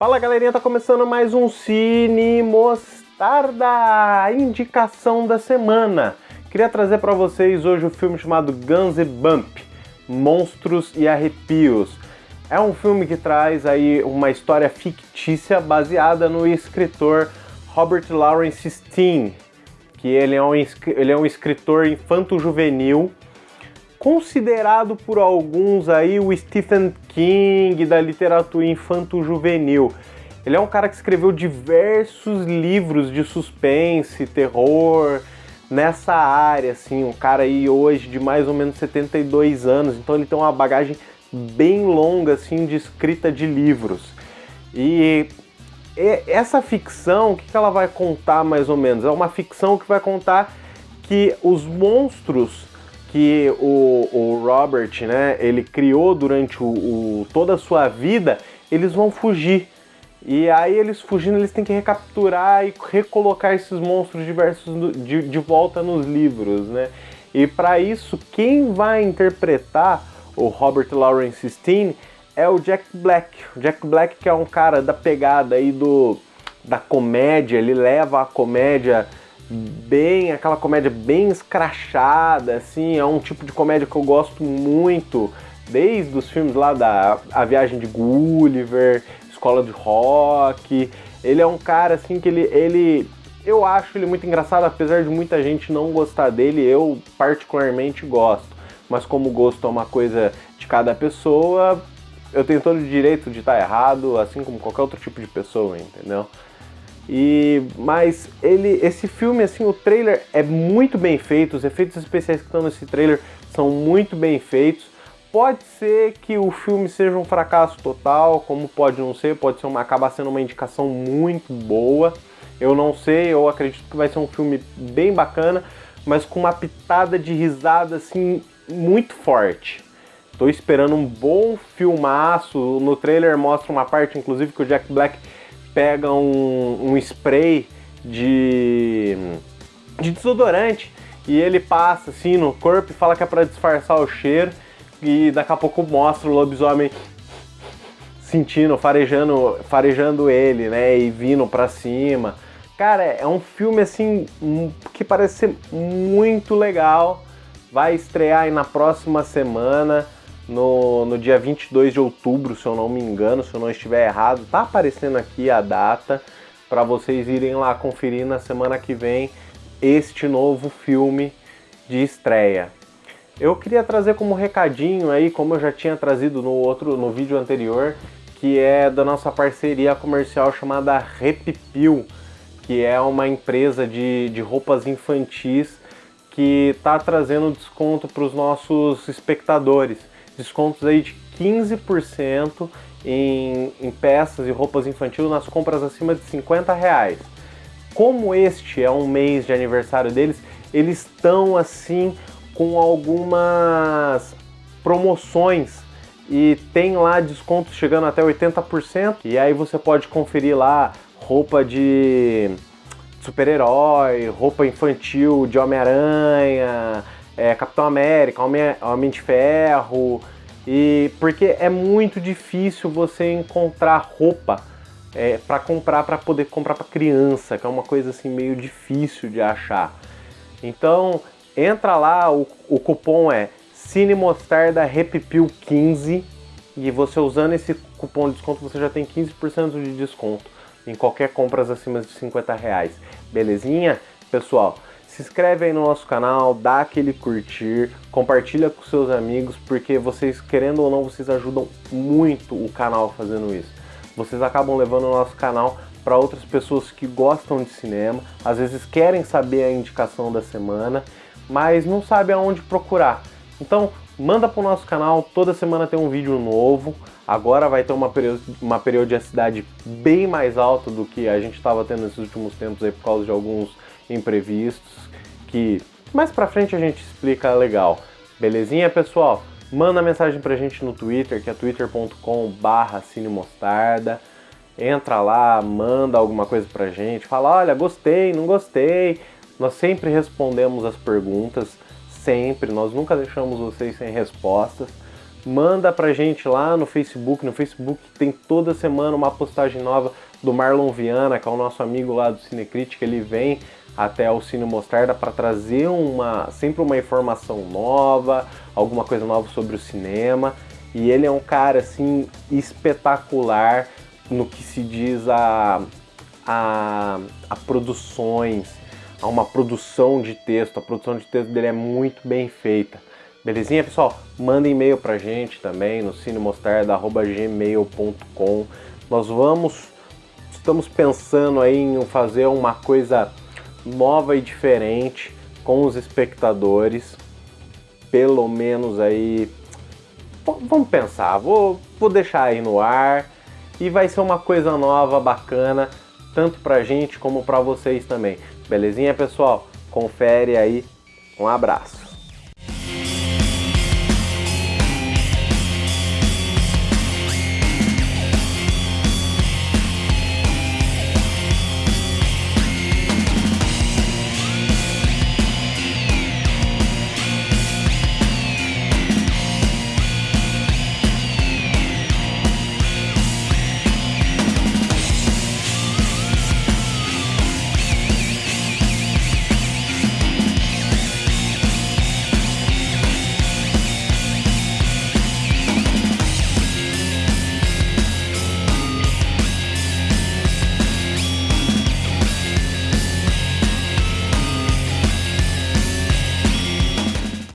Fala galerinha, tá começando mais um Cine Mostarda, indicação da semana. Queria trazer para vocês hoje o um filme chamado Guns Bump, Monstros e Arrepios. É um filme que traz aí uma história fictícia baseada no escritor Robert Lawrence Steen, que ele é um, ele é um escritor infanto-juvenil considerado por alguns aí o Stephen King da literatura infanto-juvenil. Ele é um cara que escreveu diversos livros de suspense, terror, nessa área, assim, um cara aí hoje de mais ou menos 72 anos, então ele tem uma bagagem bem longa, assim, de escrita de livros. E essa ficção, o que ela vai contar mais ou menos? É uma ficção que vai contar que os monstros que o, o Robert, né, ele criou durante o, o, toda a sua vida, eles vão fugir. E aí eles fugindo, eles têm que recapturar e recolocar esses monstros diversos de, de volta nos livros, né? E para isso, quem vai interpretar o Robert Lawrence Steen é o Jack Black. Jack Black que é um cara da pegada aí do da comédia, ele leva a comédia bem, aquela comédia bem escrachada, assim, é um tipo de comédia que eu gosto muito, desde os filmes lá da A Viagem de Gulliver, Escola de Rock. Ele é um cara assim que ele, ele eu acho ele muito engraçado, apesar de muita gente não gostar dele, eu particularmente gosto. Mas como gosto é uma coisa de cada pessoa, eu tenho todo o direito de estar errado, assim como qualquer outro tipo de pessoa, entendeu? E mas ele esse filme assim, o trailer é muito bem feito, os efeitos especiais que estão nesse trailer são muito bem feitos. Pode ser que o filme seja um fracasso total, como pode não ser, pode ser uma acabar sendo uma indicação muito boa. Eu não sei, eu acredito que vai ser um filme bem bacana, mas com uma pitada de risada assim muito forte. Tô esperando um bom filmaço. No trailer mostra uma parte, inclusive, que o Jack Black pega um, um spray de, de desodorante e ele passa assim no corpo e fala que é para disfarçar o cheiro e daqui a pouco mostra o lobisomem sentindo, farejando, farejando ele, né, e vindo para cima. Cara, é um filme assim que parece ser muito legal. Vai estrear aí na próxima semana no, no dia 22 de outubro, se eu não me engano, se eu não estiver errado. Tá aparecendo aqui a data para vocês irem lá conferir na semana que vem este novo filme de estreia. Eu queria trazer como recadinho aí, como eu já tinha trazido no outro no vídeo anterior, que é da nossa parceria comercial chamada Repipil, que é uma empresa de, de roupas infantis que está trazendo desconto para os nossos espectadores descontos aí de 15% em, em peças e roupas infantil nas compras acima de 50 reais. Como este é um mês de aniversário deles, eles estão assim com algumas promoções e tem lá descontos chegando até 80%. E aí você pode conferir lá roupa de super-herói, roupa infantil de Homem-Aranha, é, Capitão América, Homem, Homem de Ferro, e porque é muito difícil você encontrar roupa é, para comprar para poder comprar para criança, que é uma coisa assim meio difícil de achar. Então entra lá, o, o cupom é Cine Mostarda Repipil 15 e você usando esse cupom de desconto você já tem 15% de desconto em qualquer compras acima de 50 reais. Belezinha? Pessoal, se inscreve aí no nosso canal, dá aquele curtir, compartilha com seus amigos, porque vocês, querendo ou não, vocês ajudam muito o canal fazendo isso. Vocês acabam levando o nosso canal para outras pessoas que gostam de cinema, às vezes querem saber a indicação da semana, mas não sabem aonde procurar. Então, manda para o nosso canal, toda semana tem um vídeo novo. Agora vai ter uma, uma periodicidade bem mais alta do que a gente estava tendo nesses últimos tempos aí por causa de alguns imprevistos que mais pra frente a gente explica legal. Belezinha, pessoal? Manda mensagem pra gente no Twitter, que é twitter.com barra cinemostarda. Entra lá, manda alguma coisa pra gente, fala, olha, gostei, não gostei. Nós sempre respondemos as perguntas, sempre, nós nunca deixamos vocês sem respostas. manda pra gente lá no Facebook. No Facebook tem toda semana uma postagem nova do Marlon Viana, que é o nosso amigo lá do Cinecrítica. Ele vem até o Cine Mostarda para trazer uma sempre uma informação nova, alguma coisa nova sobre o cinema. E ele é um cara assim espetacular no que se diz a, a, a produções, a uma produção de texto. A produção de texto dele é muito bem feita. Belezinha, pessoal? Manda e-mail pra gente também no cinemostarda.gmail.com. Nós vamos, estamos pensando aí em fazer uma coisa nova e diferente com os espectadores, pelo menos aí, vamos pensar, vou, vou deixar aí no ar e vai ser uma coisa nova, bacana, tanto pra gente como pra vocês também. Belezinha, pessoal? Confere aí, um abraço.